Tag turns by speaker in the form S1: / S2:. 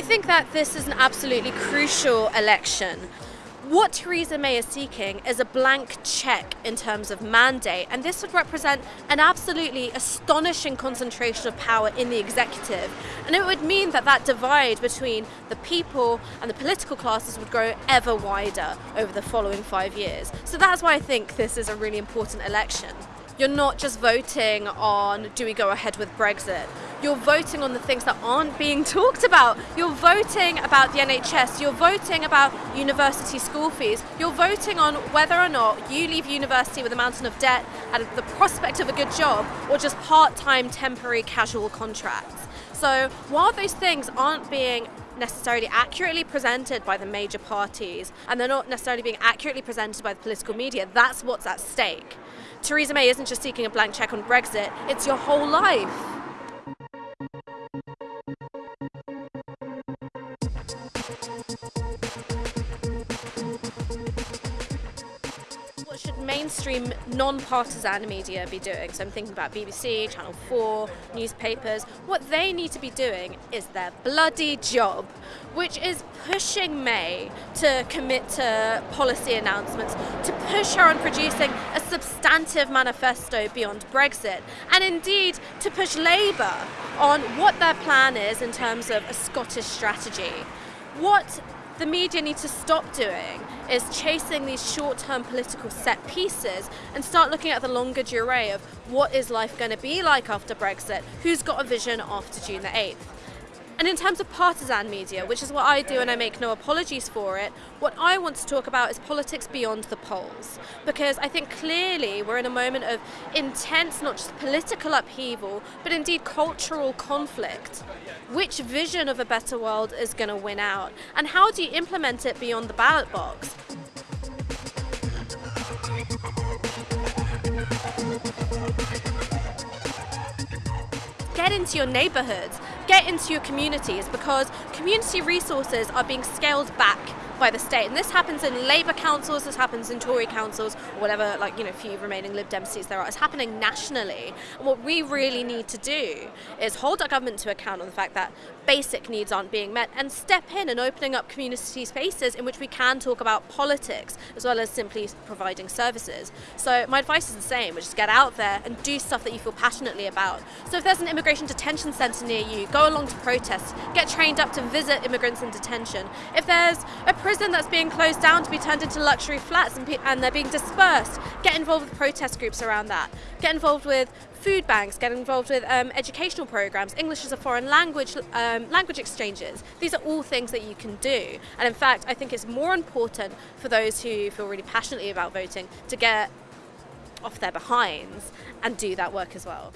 S1: think that this is an absolutely crucial election. What Theresa May is seeking is a blank check in terms of mandate, and this would represent an absolutely astonishing concentration of power in the executive. And it would mean that that divide between the people and the political classes would grow ever wider over the following five years. So that's why I think this is a really important election. You're not just voting on do we go ahead with Brexit. You're voting on the things that aren't being talked about. You're voting about the NHS. You're voting about university school fees. You're voting on whether or not you leave university with a mountain of debt and the prospect of a good job or just part-time temporary casual contracts. So while those things aren't being necessarily accurately presented by the major parties and they're not necessarily being accurately presented by the political media, that's what's at stake. Theresa May isn't just seeking a blank check on Brexit, it's your whole life. What should mainstream non-partisan media be doing? So I'm thinking about BBC, Channel 4, newspapers. What they need to be doing is their bloody job, which is pushing May to commit to policy announcements, to push her on producing a substantive manifesto beyond Brexit, and indeed to push Labour on what their plan is in terms of a Scottish strategy. What the media need to stop doing is chasing these short-term political set pieces and start looking at the longue durée of what is life going to be like after Brexit, who's got a vision after June the 8th. And in terms of partisan media, which is what I do and I make no apologies for it, what I want to talk about is politics beyond the polls. Because I think clearly we're in a moment of intense, not just political upheaval, but indeed cultural conflict. Which vision of a better world is going to win out? And how do you implement it beyond the ballot box? Get into your neighbourhoods, get into your communities because community resources are being scaled back by the state. And this happens in Labour councils, this happens in Tory councils, or whatever, like, you know, few remaining Lib Dem seats there are. It's happening nationally. And what we really need to do is hold our government to account on the fact that basic needs aren't being met and step in and opening up community spaces in which we can talk about politics as well as simply providing services. So my advice is the same, which is get out there and do stuff that you feel passionately about. So if there's an immigration detention centre near you, go along to protest, get trained up to visit immigrants in detention. If there's a prison that's being closed down to be turned into luxury flats and, and they're being dispersed, get involved with protest groups around that. Get involved with food banks, get involved with um, educational programs, English as a foreign language, um, language exchanges. These are all things that you can do. And in fact, I think it's more important for those who feel really passionately about voting to get off their behinds and do that work as well.